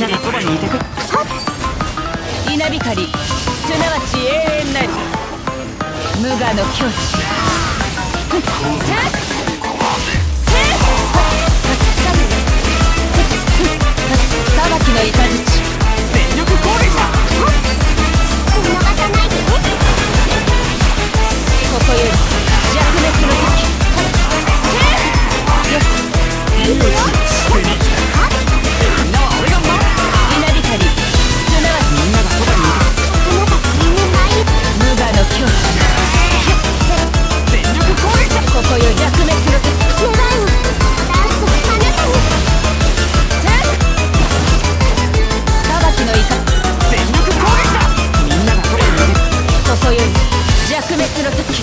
ながそばにいてく。稲光すなわち永遠なり。無我の境地。滅の時。